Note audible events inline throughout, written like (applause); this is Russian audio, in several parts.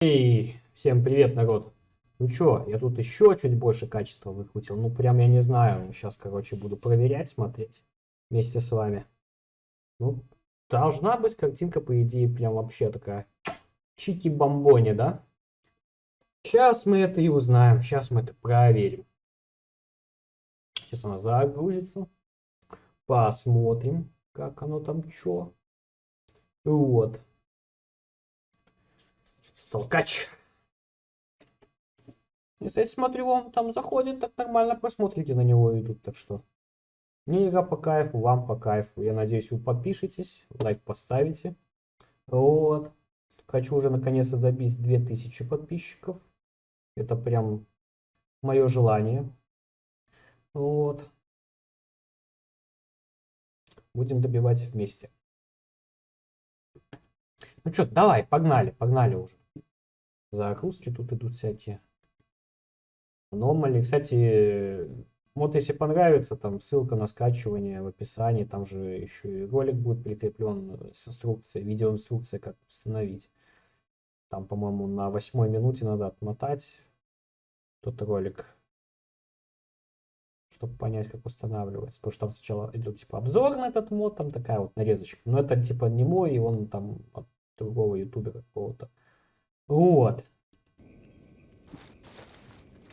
Эй, всем привет, народ. Ну чё, я тут еще чуть больше качества выкрутил. Ну прям я не знаю. Сейчас, короче, буду проверять, смотреть вместе с вами. Ну, должна быть картинка, по идее, прям вообще такая чики-бомбони, да? Сейчас мы это и узнаем. Сейчас мы это проверим. Сейчас она загрузится. Посмотрим, как оно там чё. Вот. Столкач. Если я смотрю, он там заходит, так нормально просмотрите на него идут, так что. Мне игра по кайфу, вам по кайфу. Я надеюсь, вы подпишетесь, лайк поставите. Вот. Хочу уже наконец-то добить 2000 подписчиков. Это прям мое желание. Вот. Будем добивать вместе. Ну что, давай, погнали, погнали уже. Загрузки тут идут всякие. Аномали. Кстати, вот если понравится, там ссылка на скачивание в описании. Там же еще и ролик будет прикреплен с инструкцией, видеоинструкция, как установить. Там, по-моему, на восьмой минуте надо отмотать тот ролик, чтобы понять, как устанавливается. Потому что там сначала идет типа обзор на этот мод, там такая вот нарезочка. Но это типа не мой, и он там от другого ютубера какого-то. Вот.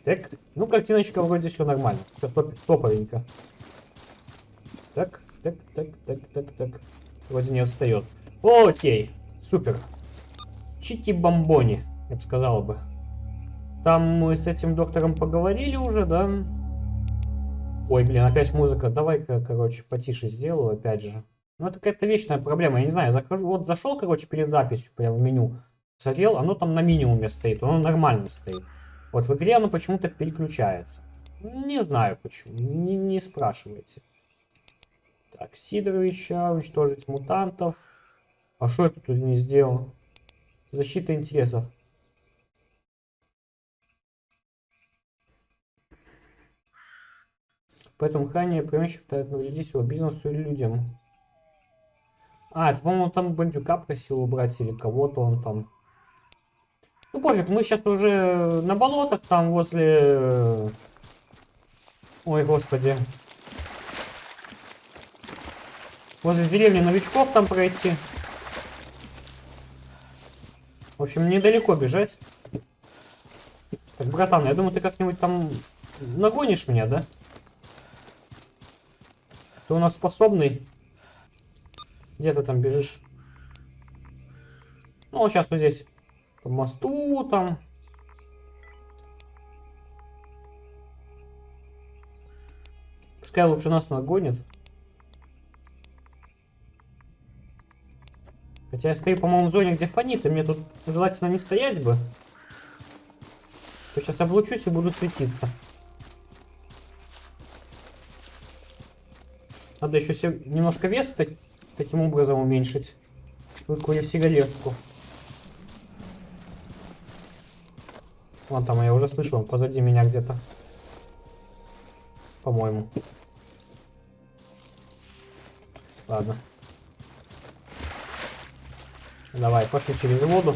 Так, ну картиночка вроде все нормально. Все топ топовенько. Так, так, так, так, так, так. Вроде не отстает. Окей, супер. Чики-бомбони, я бы сказал бы. Там мы с этим доктором поговорили уже, да? Ой, блин, опять музыка. Давай-ка, короче, потише сделаю, опять же. Ну, это какая-то вечная проблема, я не знаю, захожу, вот зашел, короче, перед записью, прям в меню, смотрел, оно там на минимуме стоит, оно нормально стоит. Вот в игре оно почему-то переключается. Не знаю почему, не, не спрашивайте. Так, Сидоровича, уничтожить мутантов. А что я тут не сделал? Защита интересов. Поэтому хранение помещик пытается навредить его бизнесу или людям. А, это, по-моему, там бандюка просил убрать или кого-то он там. Ну, пофиг, мы сейчас уже на болотах там возле... Ой, господи. Возле деревни новичков там пройти. В общем, недалеко бежать. Так, братан, я думаю, ты как-нибудь там нагонишь меня, да? Ты у нас способный. Где ты там бежишь? Ну, сейчас вот здесь. По мосту там. Пускай лучше нас нагонит. Хотя я стою, по-моему, в зоне, где фонит, мне тут желательно не стоять бы. То сейчас облучусь и буду светиться. Надо еще немножко вес таким образом уменьшить. Выкурив сигаретку. Вон там, я уже слышу, он позади меня где-то. По-моему. Ладно. Давай, пошли через воду.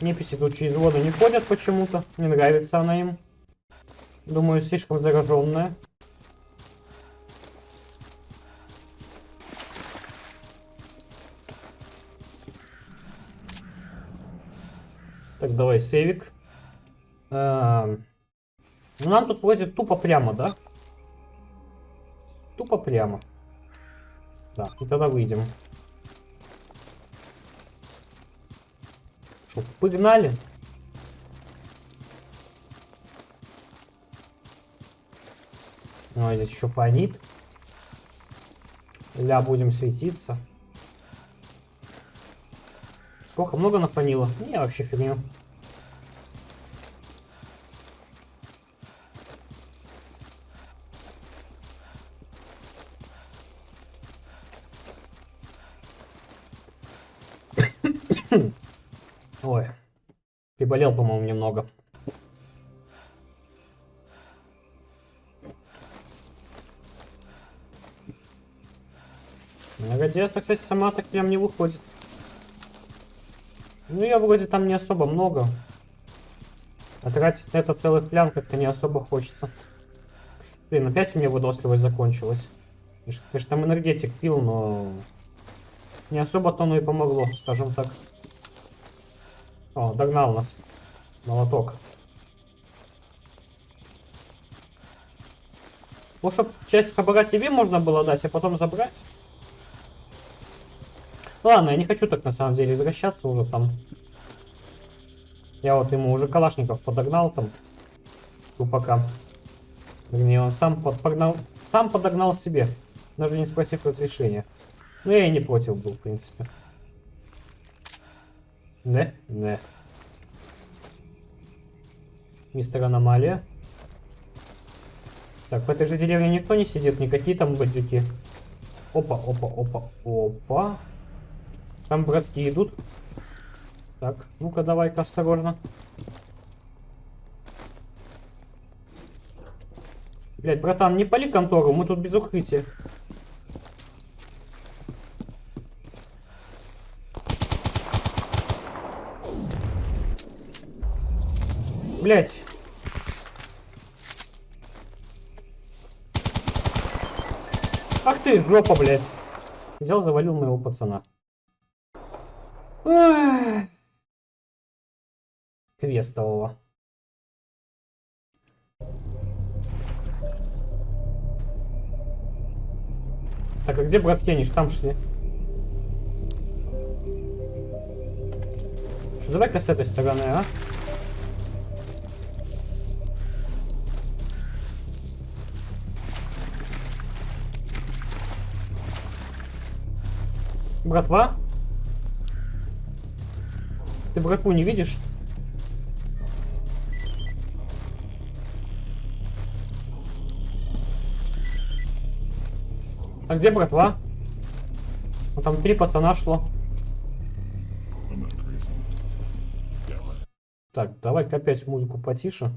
Неписи тут через воду не ходят почему-то. Не нравится она им. Думаю, слишком зараженная. Так, давай сейвик. А, ну, нам тут вроде тупо прямо, да? Тупо прямо. Да, и тогда выйдем. Что, погнали? А здесь еще фонит. Ля, будем светиться. Сколько? Много нафонило? Не, вообще фигню. (coughs) Ой. Приболел, по-моему, немного. Радиация, кстати, сама так прям не выходит. Ну, ее вроде там не особо много. А тратить на это целый флян как-то не особо хочется. Блин, опять у меня выносливость закончилась. Конечно, там энергетик пил, но... Не особо-то оно и помогло, скажем так. О, догнал нас. Молоток. Ну, чтоб часть кабара тебе можно было дать, а потом забрать. Ладно, я не хочу так на самом деле возвращаться уже там. Я вот ему уже калашников подогнал там. Тупака. Вернее, он сам подогнал, сам подогнал себе, даже не спросив разрешения. Ну, я и не против был, в принципе. Не, не. Мистер Аномалия. Так, в этой же деревне никто не сидит, никакие там бандюки. Опа, опа, опа, опа. Там братки идут. Так, ну-ка давай-ка осторожно. Блять, братан, не пали контору, мы тут без укрытия. Блять. Ах ты, жопа, блять. Взял, завалил моего пацана. Квестового. Так, а где братки? Они там шли. Что, давай-ка с этой стороны, а? Братва? Ты братву не видишь? А где братва? Ну, там три пацана шло. Так, давай-ка опять музыку потише.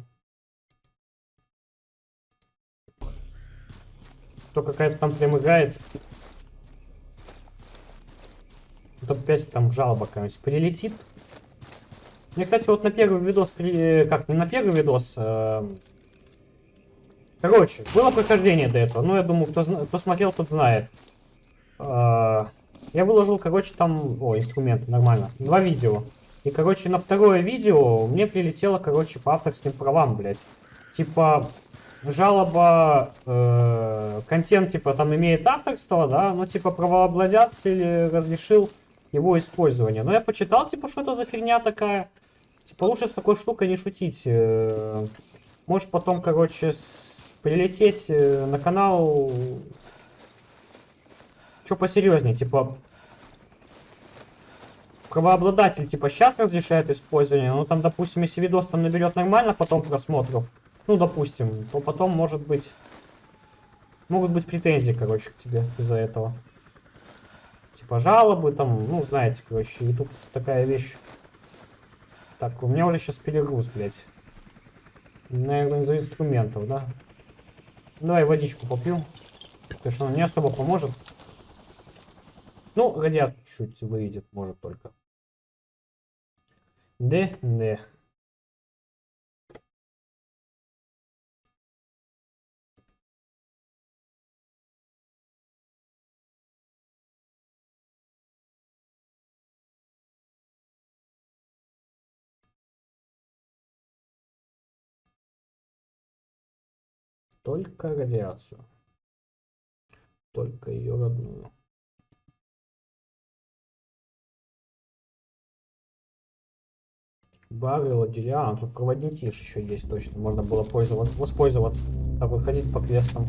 То какая-то там прям играет. Вот опять там жалоба какая-нибудь прилетит. Мне, кстати, вот на первый видос, как, не на первый видос, э... короче, было прохождение до этого, ну, я думаю, кто, кто смотрел, тот знает. Э... Я выложил, короче, там, о, инструменты, нормально, два видео. И, короче, на второе видео мне прилетело, короче, по авторским правам, блядь. Типа, жалоба, э, контент, типа, там имеет авторство, да, ну, типа, правообладатель разрешил его использование. Но я почитал, типа, что это за фигня такая. Типа, лучше с такой штукой не шутить. Э, Можешь потом, короче, прилететь э, на канал... Что посерьезнее, типа... Правообладатель, типа, сейчас разрешает использование, ну, там, допустим, если видос там наберет нормально потом просмотров, ну, допустим, то потом, может быть, могут быть претензии, короче, к тебе из-за этого типа жалобы, там, ну, знаете, короче, и тут такая вещь. Так, у меня уже сейчас перегруз, блядь. Наверное, из-за инструментов, да? Давай водичку попью. Потому что она не особо поможет. Ну, радиат чуть выйдет, может только. Д, Д. Только радиацию. Только ее родную. Бары, ладья, а тут проводники еще есть точно. Можно было пользоваться, воспользоваться. Так вот ходить по квестам.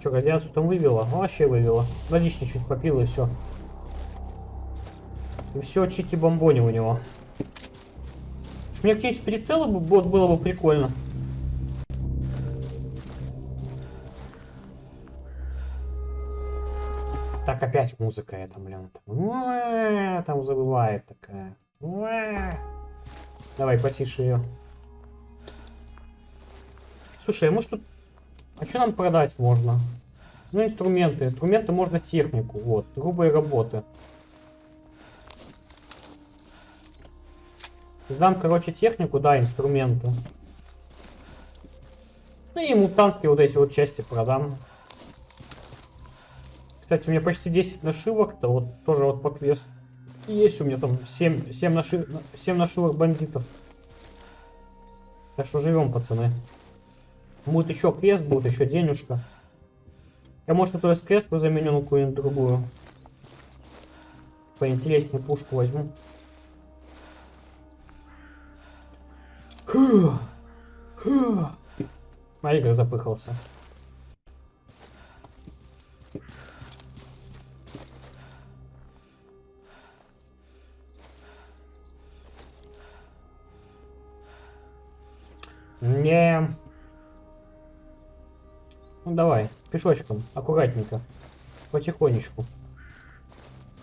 Че, радиацию там вывела? Ну, вообще вывела. Водички чуть попил и все. И все, чики-бомбони у него. Уж мне какие-нибудь прицелы бы было бы прикольно. Опять музыка эта, блин. Там забывает такая. Давай, потише ее. Слушай, а может тут... А что нам продать можно? Ну, инструменты. Инструменты можно технику. Вот. Грубые работы. Сдам, короче, технику, да, инструменты. Ну и мутантские вот эти вот части продам. Кстати, у меня почти 10 нашивок-то, вот тоже вот по квесту. И есть у меня там 7, 7, наши, 7 нашивок бандитов. Так что живем, пацаны. Будет еще квест, будет еще денежка. Я, может, эту СКС заменю на какую-нибудь другую. Поинтереснее пушку возьму. Фух. Фух. Смотри, как запыхался. Не. Ну давай, пешочком, аккуратненько, потихонечку.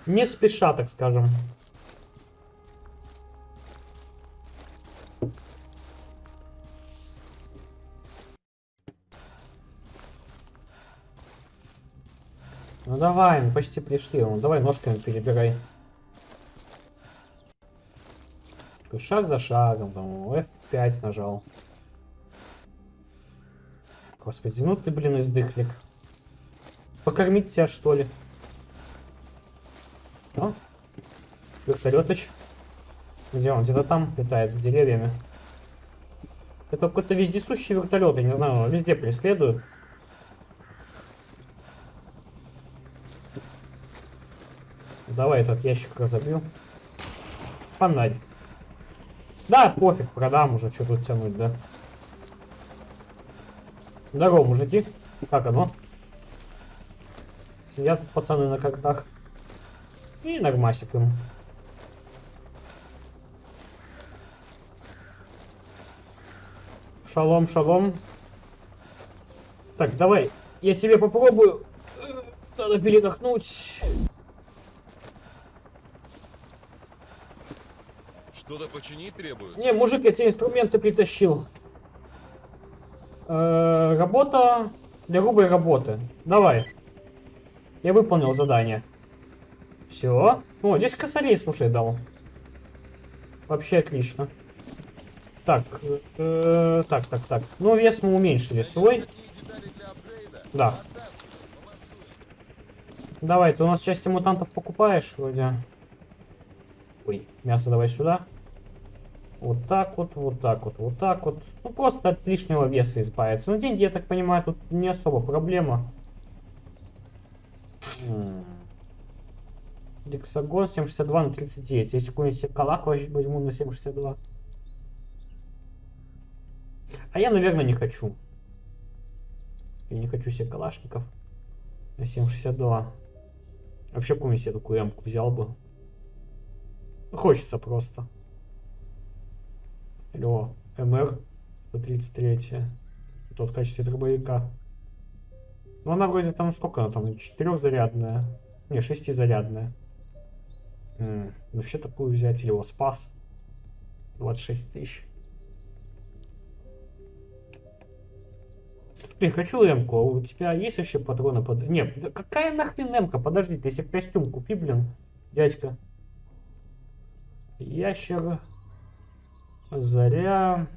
Не спеша, так скажем. Ну давай, мы почти пришли. Ну давай ножками перебирай. Шаг за шагом, там, F5 нажал. Господи, ну ты, блин, издыхлик. Покормить тебя, что ли? О, вертолетыч. Где он? Где-то там летает, за деревьями. Это какой-то вездесущий вертолет, я не знаю, он везде преследует. Давай этот ящик разобью. Фонарь. Да, пофиг, продам уже, что тут тянуть, да. Здорово, мужики. Как оно? Сидят пацаны на картах. И нормасик им. Шалом, шалом. Так, давай, я тебе попробую. Надо передохнуть. Что-то починить требуется? Не, мужик, я тебе инструменты притащил. Э, работа для грубой работы. Давай. Я выполнил задание. Все. О, здесь косарей, слушай, дал. Вообще отлично. Так, э, так, так, так. Ну, вес мы уменьшили свой. Да. Давай, ты у нас части мутантов покупаешь вроде. Ой, мясо давай сюда. Вот так вот, вот так вот, вот так вот. Ну, просто от лишнего веса избавиться. Но деньги, я так понимаю, тут не особо проблема. Дексагон 762 на 39. Если какой-нибудь себе калак возьму на 762. А я, наверное, не хочу. Я не хочу себе калашников на 762. Вообще, какую-нибудь себе такую ямку взял бы. Хочется просто. Алло, МР 133. Тут в качестве дробовика. Ну она вроде там сколько она там? Четырехзарядная. Не, шестизарядная. М вообще такую взять. Его спас. 26 тысяч. Блин, хочу эмку. А у тебя есть вообще патроны под... Нет, какая нахрен эмка? Подожди, ты себе костюм купи, блин, дядька. Ящер. Заря.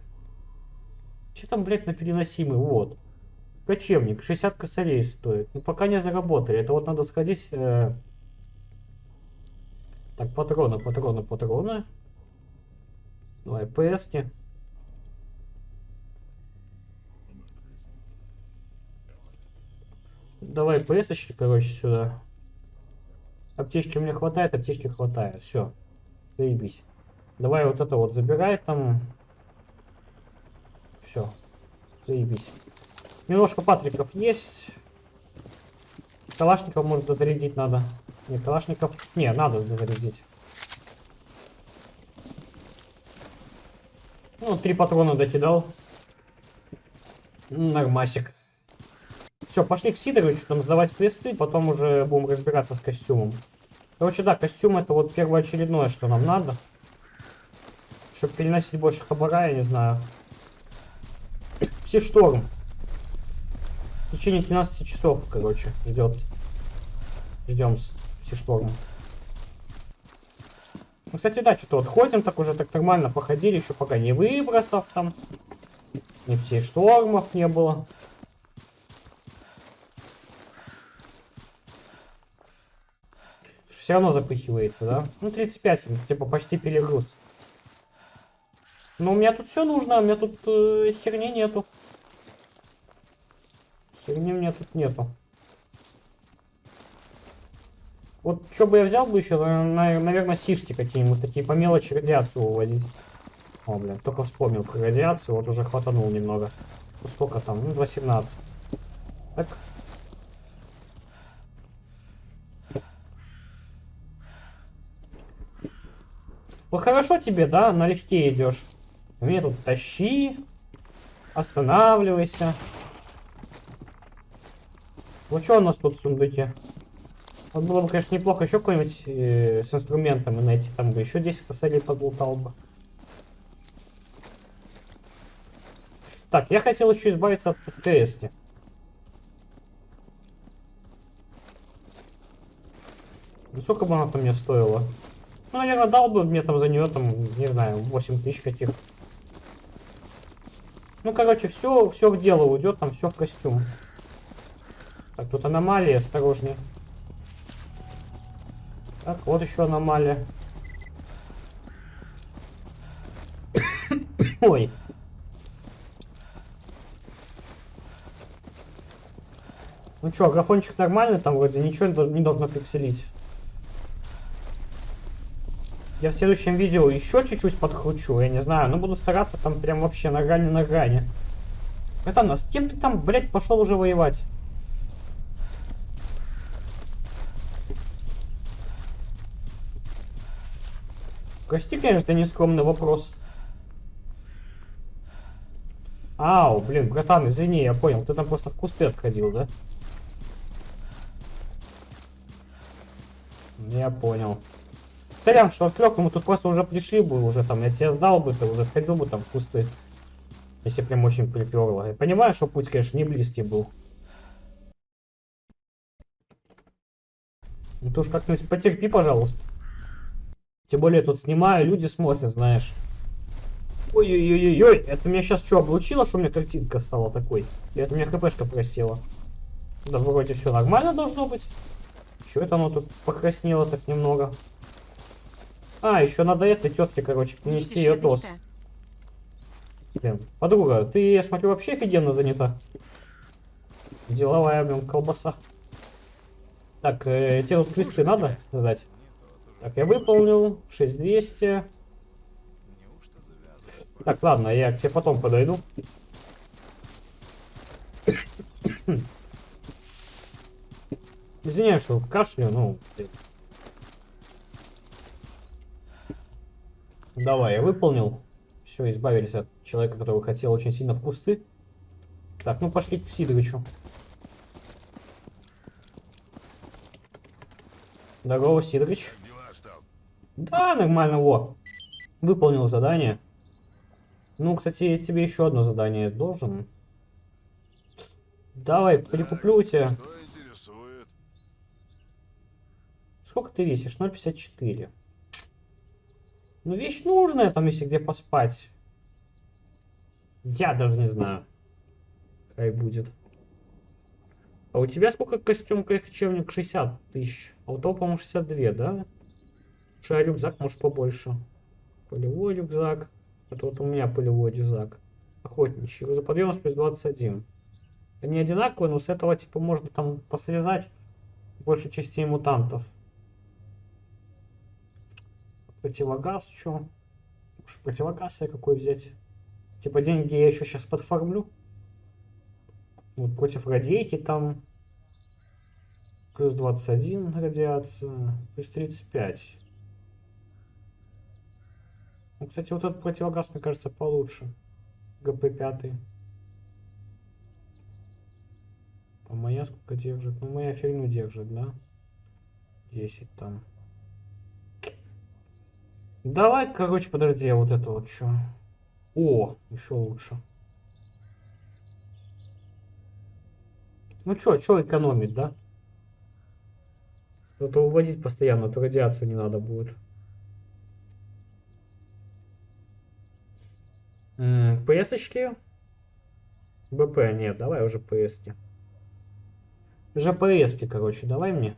Че там, блядь, на переносимый? Вот. Кочевник. 60 косарей стоит. Ну, пока не заработали. Это вот надо сходить... Э... Так, патроны, патроны, патроны. Давай, ПСки. Давай ПСочки, короче, сюда. Аптечки мне хватает, аптечки хватает. Все. Заебись. Давай вот это вот забирай там. Все. Заебись. Немножко патриков есть. Калашников может дозарядить надо. Не, калашников... Не, надо дозарядить. Ну, три патрона докидал. Нормасик. Все, пошли к Сидоровичу там сдавать квесты, потом уже будем разбираться с костюмом. Короче, да, костюм это вот первоочередное, что нам надо. Чтобы переносить больше хабара, я не знаю. Все шторм. В течение 12 часов, короче, ждет. Ждем все штормы. Ну, кстати, да, что-то вот ходим так уже так нормально, походили, еще пока не выбросов там, не всей штормов не было. Все равно запыхивается, да? Ну, 35, типа почти перегруз. Но у меня тут все нужно, у меня тут э, херни нету. Херни у меня тут нету. Вот что бы я взял бы еще, наверное, сишки какие-нибудь, такие по мелочи радиацию увозить. О, блин, только вспомнил про радиацию, вот уже хватанул немного. Ну, сколько там? Ну, 2.17. Так. Вот хорошо тебе, да, налегке идешь. Тут тащи, останавливайся. Вот что у нас тут в сундуке? Вот было бы, конечно, неплохо еще какой-нибудь э, с инструментами найти. Там бы еще 10 косарей подлутал бы. Так, я хотел еще избавиться от СКС. -ки. Сколько бы она там мне стоила? Ну, наверное, дал бы мне там за нее, там, не знаю, 8 тысяч каких. Ну, короче, все, все в дело уйдет, там все в костюм. Так, тут аномалия, осторожнее. Так, вот еще аномалия. (coughs) Ой. Ну что, графончик нормальный, там вроде ничего не должно пикселить. Я в следующем видео еще чуть-чуть подкручу, я не знаю, но буду стараться там прям вообще на грани на грани. Это нас, кем ты там, блядь, пошел уже воевать? Прости, конечно, нескромный вопрос. Ау, блин, братан, извини, я понял. Ты там просто в кусты отходил, да? Я понял. Сорян, что отвлек, мы тут просто уже пришли бы, уже там, я тебе сдал бы, ты уже сходил бы там в кусты. Если прям очень приперло. Я понимаю, что путь, конечно, не близкий был. Ну ты уж как-нибудь потерпи, пожалуйста. Тем более тут снимаю, люди смотрят, знаешь. Ой-ой-ой-ой, это меня сейчас что, облучило, что у меня картинка стала такой? Или это у меня хпшка просела? Да вроде все нормально должно быть. Что это оно тут покраснело так немного? А, еще надо этой тетке, короче, принести ее тост. Блин, подруга, ты, я смотрю, вообще офигенно занята. Деловая, блин, колбаса. Так, э, тебе тут листы надо сдать? Так, я выполнил. 6200. Так, ладно, я к тебе потом подойду. Извиняюсь, что кашлю, ну... Давай, я выполнил. Все, избавились от человека, которого хотел очень сильно в кусты. Так, ну пошли к Сидорычу. Здорово, Сидорыч. Да, нормально, во. Выполнил задание. Ну, кстати, я тебе еще одно задание должен. Давай, прикуплю у тебя. Сколько ты весишь? 0,54. Ну, вещь нужная, там, если где поспать. Я даже не знаю. Какая будет. А у тебя сколько костюм кочевник? 60 тысяч. А у того, по-моему, 62, да? А рюкзак может побольше. Полевой рюкзак. Это вот у меня полевой рюкзак. Охотничий. Грузоподъемность плюс 21. Они одинаковые, но с этого типа можно там посрезать больше частей мутантов. Противогаз, что? Может противогаз я какой взять? Типа деньги я еще сейчас подформлю. Вот против радейки там. Плюс 21 радиация. Плюс 35. Ну, кстати, вот этот противогаз, мне кажется, получше. ГП-5. А моя сколько держит? Ну, моя фигню держит, да? 10 там. Давай, короче, подожди, я вот это вот что. О, еще лучше. Ну чё, чё экономить, да? А то уводить постоянно, а то радиацию не надо будет. М, PS-очки? БП, нет, давай уже. Уже PS-ки, короче, давай мне.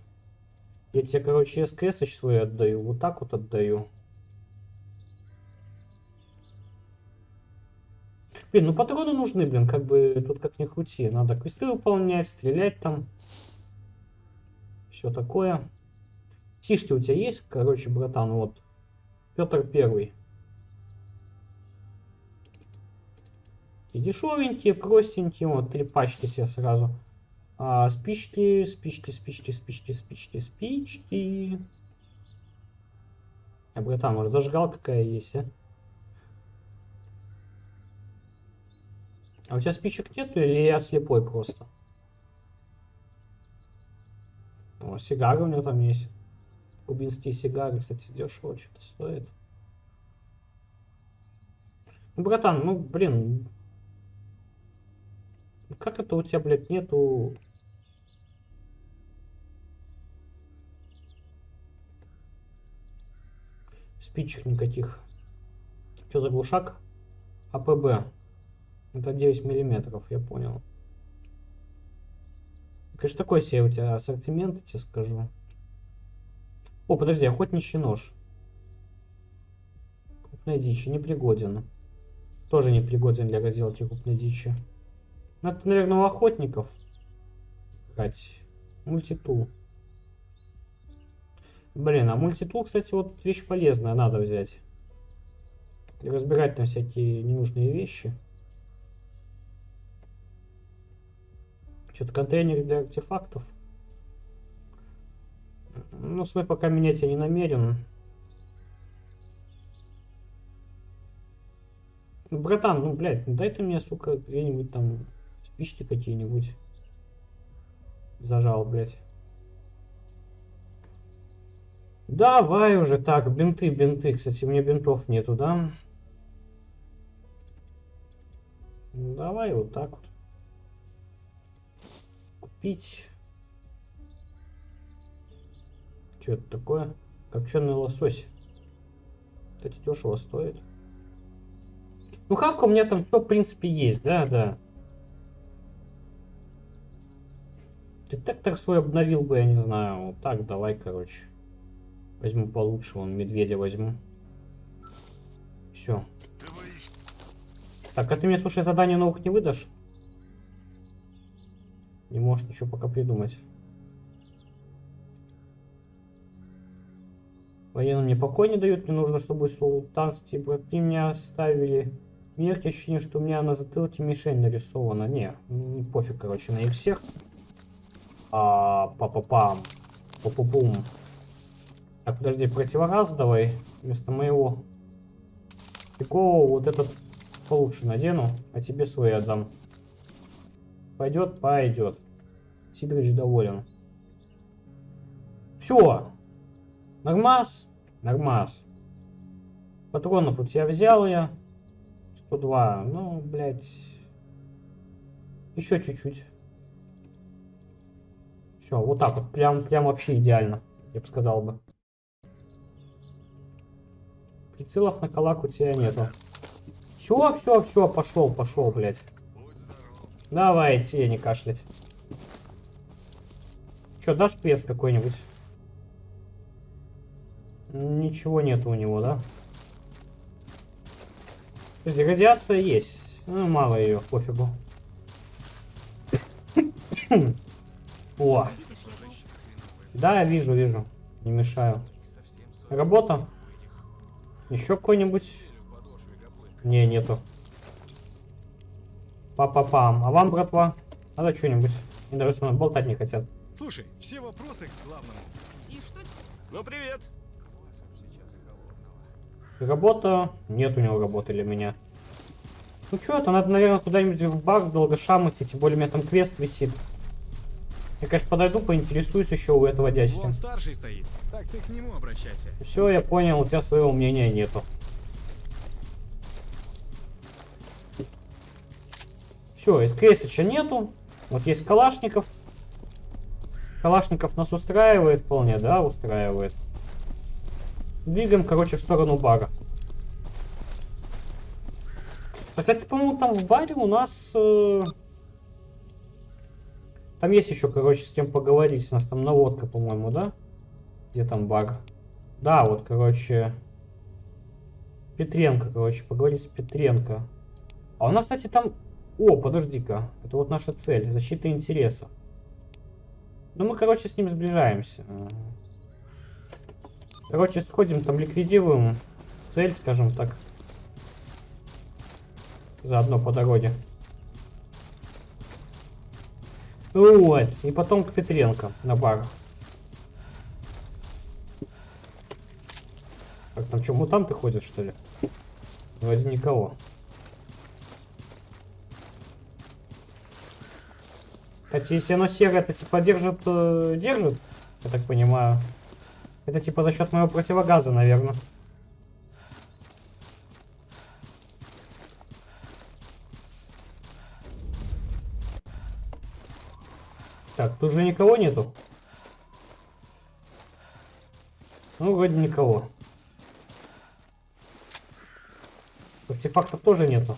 Я тебе, короче, СКС свой отдаю, вот так вот отдаю. Блин, ну патроны нужны, блин, как бы тут как ни крути. Надо квесты выполнять, стрелять там. Все такое. Тишки у тебя есть, короче, братан, вот. Петр Первый. И дешевенькие, простенькие, вот, три пачки себе сразу. А, спички, спички, спички, спички, спички, спички. А, братан, может зажигал какая есть, а? А у тебя спичек нету или я слепой просто? О, сигары у него там есть. Кубинские сигары, кстати, дешево что-то стоит. Ну, братан, ну, блин. Как это у тебя, блядь, нету... Спичек никаких. Что за глушак? АПБ. Это 9 миллиметров, я понял. Конечно, такой себе у тебя ассортимент, я тебе скажу. О, подожди, охотничий нож. Крупная дичь, непригоден. Тоже непригоден для разделки крупной дичи. Ну, это, наверное, у охотников. Брать. Мультитул. Блин, а мультитул, кстати, вот вещь полезная, надо взять. И разбирать там всякие ненужные вещи. Что-то контейнер для артефактов. Ну, свой пока менять я не намерен. Братан, ну, блядь, ну дай ты мне, сука, где-нибудь там спички какие-нибудь. Зажал, блядь. Давай уже так, бинты, бинты. Кстати, у меня бинтов нету, да? Давай вот так вот. Купить. Что это такое? Копченый лосось. Кстати, дешево стоит. Ну, хавка у меня там все, в принципе, есть, да, да. Ты так так свой обновил бы, я не знаю. Вот так, давай, короче. Возьму получше, вон, медведя возьму. Все. Так, а ты мне, слушай, задание новых не выдашь? Не можешь ничего пока придумать. Военные мне покой не дают, мне нужно, чтобы султанские братья меня оставили. Мне ощущение, что у меня на затылке мишень нарисована. Не, пофиг, короче, на их всех. А, па-па-пам. Пу-пу-пум. Так, подожди, противораз давай вместо моего. Такого вот этот получше надену, а тебе свой отдам. Пойдет? Пойдет. Сидорович доволен. Все. Нормас? Нормас. Патронов у тебя взял я. 102. Ну, блядь. Еще чуть-чуть. Все, вот так вот. Прям, прям вообще идеально. Я бы сказал бы. Прицелов на калак у тебя нету. Все, все, все, пошел, пошел, блядь. Давайте, не кашлять. Че, дашь пресс какой-нибудь? Ничего нет у него, да? Подожди, радиация есть. Ну, мало ее, пофигу. О! Да, вижу, вижу. Не мешаю. Работа? Еще какой-нибудь? Не, нету. Па-па-пам. А вам, братва? Надо что-нибудь. Они даже со мной болтать не хотят. Слушай, все вопросы к главному. И что? Ну, привет. Работа. Нет у него работы для меня. Ну что, это надо, наверное, куда-нибудь в баг долго шамать, тем более у меня там квест висит. Я, конечно, подойду, поинтересуюсь еще у этого дядьки. Вон старший стоит. Так ты к нему обращайся. Все, я понял, у тебя своего мнения нету. Все, СКС еще нету. Вот есть Калашников. Калашников нас устраивает вполне, да, устраивает. Двигаем, короче, в сторону бара. Кстати, по-моему, там в баре у нас... э, Там есть еще, короче, с кем поговорить. У нас там наводка, по-моему, да? Где там бар? Да, вот, короче... Петренко, короче, поговорить с Петренко. А у нас, кстати, там... О, подожди-ка. Это вот наша цель. Защита интереса. Ну, мы, короче, с ним сближаемся. Короче, сходим, там ликвидируем цель, скажем так. Заодно по дороге. Вот. И потом к Петренко на бар. Так, там что, мутанты ходят, что ли? Вроде никого. Кстати, если оно серое, это типа держит, э, держит, я так понимаю. Это типа за счет моего противогаза, наверное. Так, тут же никого нету. Ну, вроде никого. Артефактов тоже нету.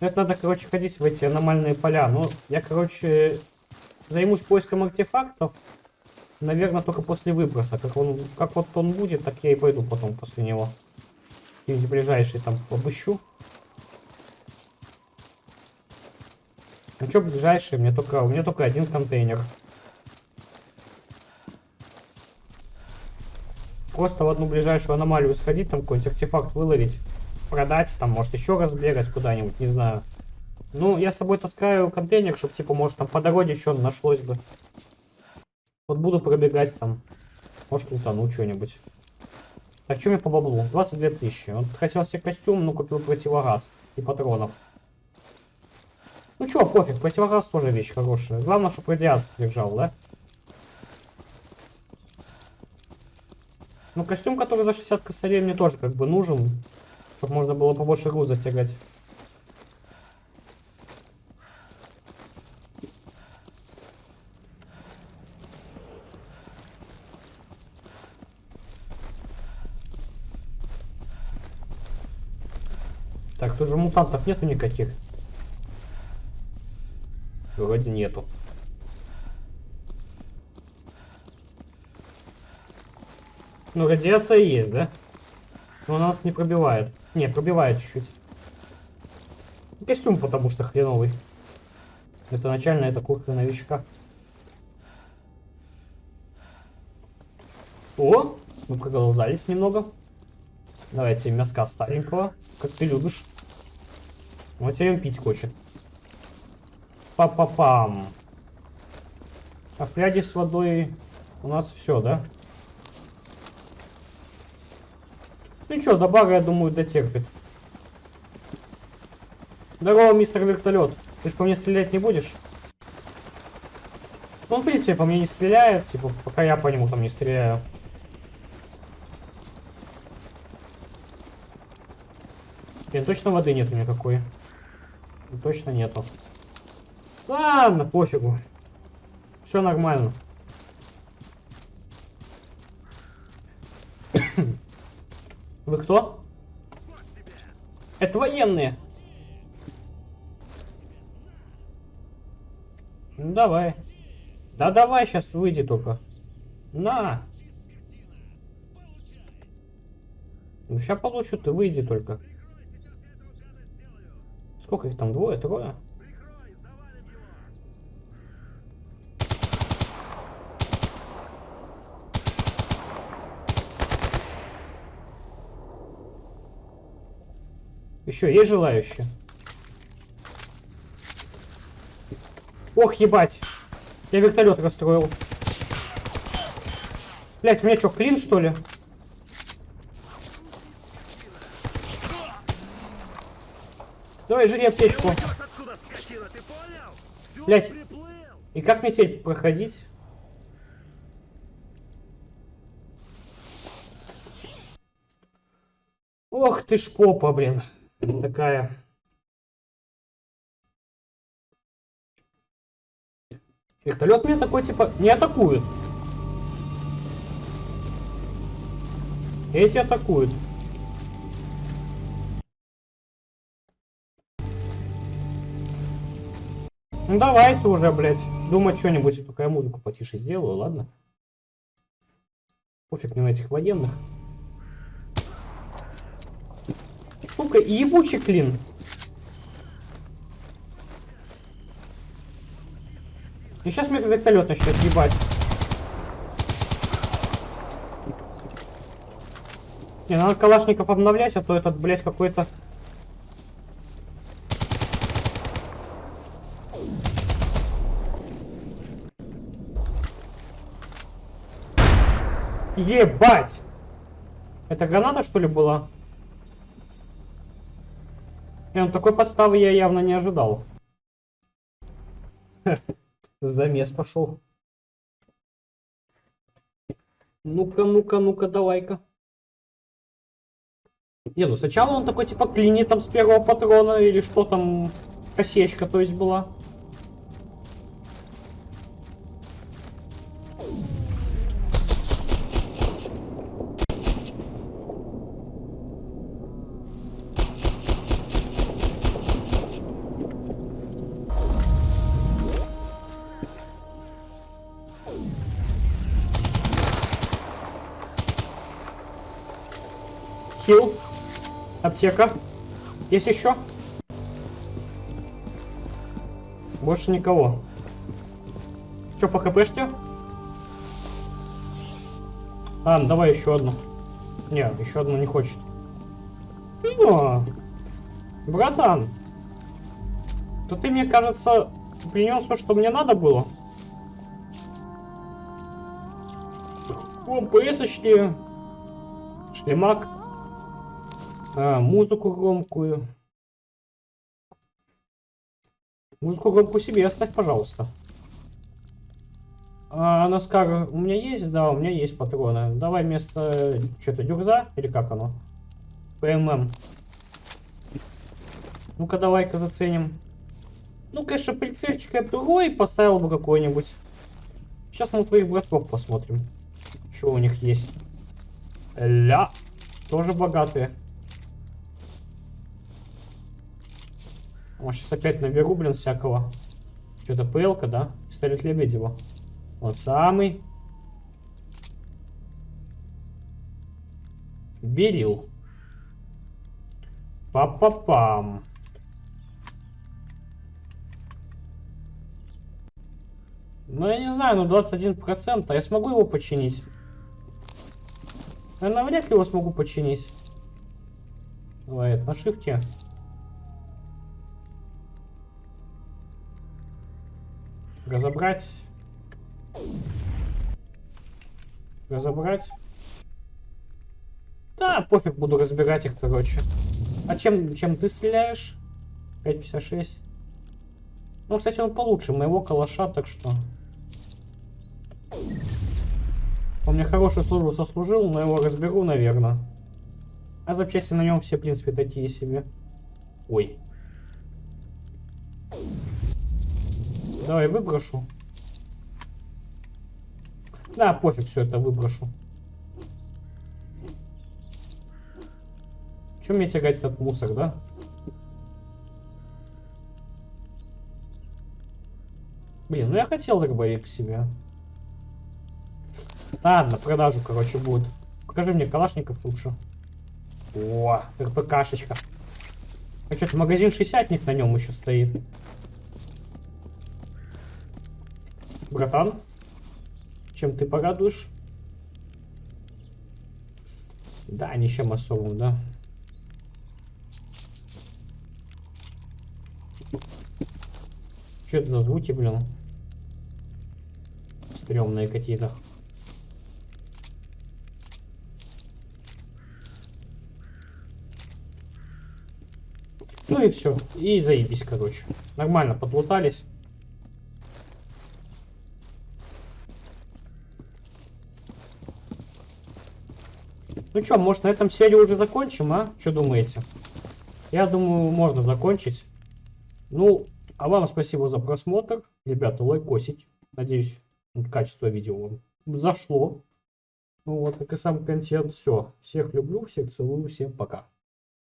Ну, Это надо, короче, ходить в эти аномальные поля. Ну, я, короче, займусь поиском артефактов, наверное, только после выброса. Как, он, как вот он будет, так я и пойду потом после него. Где-нибудь ближайший там обыщу. Ну что ближайший? Мне только, у меня только один контейнер. Просто в одну ближайшую аномалию сходить, там какой-нибудь артефакт выловить, продать, там, может, еще раз бегать куда-нибудь, не знаю. Ну, я с собой таскаю контейнер, чтобы, типа, может, там по дороге еще нашлось бы. Вот буду пробегать там. Может, утону что-нибудь. Так, что мне по баблу? 22 тысячи. Вот хотел себе костюм, но купил противогаз и патронов. Ну чё, пофиг, противогаз тоже вещь хорошая. Главное, чтобы радиацию держал, да? Ну, костюм, который за 60 косарей, мне тоже как бы нужен. Чтобы можно было побольше груза тягать. Так, тут же мутантов нету никаких. Вроде нету. Ну, радиация есть, да? Но она нас не пробивает. Не, пробивает чуть-чуть. Костюм потому что хреновый. Это начальная, это куртка новичка. О, мы проголодались немного. Давайте мяска старенького, как ты любишь. Вот теперь он пить хочет. Па-па-пам. А фляги с водой у нас все, да? Ну что, до бара, я думаю, дотерпит. Здорово, мистер вертолет. Ты ж по мне стрелять не будешь? Ну, он, в принципе, по мне не стреляет, типа, пока я по нему там не стреляю. Блин, точно воды нету никакой. Точно нету. Ладно, пофигу. Все нормально. Вы кто? Это военные. Ну давай. Да давай, сейчас выйди только. На. Ну сейчас получу, ты выйди только. Сколько их там? Двое, трое? Еще есть желающие? Ох, ебать. Я вертолет расстроил. Блять, у меня что, клин, что ли? Давай, жри аптечку. Блять. И как мне теперь проходить? Ох ты ж попа, блин. Такая. Вертолет меня такой типа не атакует. Эти атакуют. Ну давайте уже, блядь, думать что-нибудь. Только я музыку потише сделаю, ладно? Пофиг мне на этих военных. Сука, ебучий клин. И сейчас мне вертолет начнет ебать. Не, надо калашников обновлять, а то этот, блядь, какой-то... Ебать! Это граната, что ли, была? Не, ну такой подставы я явно не ожидал. (laughs) Замес пошел. Ну-ка, ну-ка, ну-ка, давай-ка. Не, ну сначала он такой типа клинит там с первого патрона или что там, косечка то есть была. Аптека. Есть еще? Больше никого. Че по хпшке? А, ну давай еще одну. Не, еще одну не хочет. О, братан. То ты, мне кажется, принес все, что мне надо было. О, ПСочки. Шлемак. А, музыку громкую. Музыку громкую себе оставь, пожалуйста. А, Наскар, у меня есть? Да, у меня есть патроны. Давай вместо... Что-то дюрза? Или как оно? ПММ. Ну-ка, давай-ка заценим. Ну, конечно, прицельчик я другой поставил бы какой-нибудь. Сейчас мы у твоих братков посмотрим. Что у них есть. Ля. Тоже богатые. О, сейчас опять наберу, блин, всякого. Что-то ПЛ-ка, да? Пистолет Лебедева. Вот самый. Берил. Па-па-пам. Ну, я не знаю, ну 21%. А я смогу его починить? Я навряд ли его смогу починить. Давай, на шифте. Разобрать. Разобрать. Да, пофиг, буду разбирать их, короче. А чем, чем ты стреляешь? 5.56. Ну, кстати, он получше моего калаша, так что... Он мне хорошую службу сослужил, но его разберу, наверное. А запчасти на нем все, в принципе, такие себе. Ой. Давай выброшу. Да, пофиг, все это выброшу. Чем мне тягать этот мусор, да? Блин, ну я хотел дробовик себе. Ладно, продажу, короче, будет. Покажи мне калашников лучше. О, РПКшечка. А что-то магазин 60 на нем еще стоит. Братан, чем ты порадуешь? Да, ничем особым, да. Что это за звуки, блин? Стремные какие-то. Ну и все. И заебись, короче. Нормально подлутались. Ну что, может на этом серию уже закончим, а? Что думаете? Я думаю, можно закончить. Ну, а вам спасибо за просмотр. Ребята, лайкосить. Надеюсь, качество видео вам зашло. Ну вот, как и сам контент. Все. Всех люблю, всех целую, всем пока.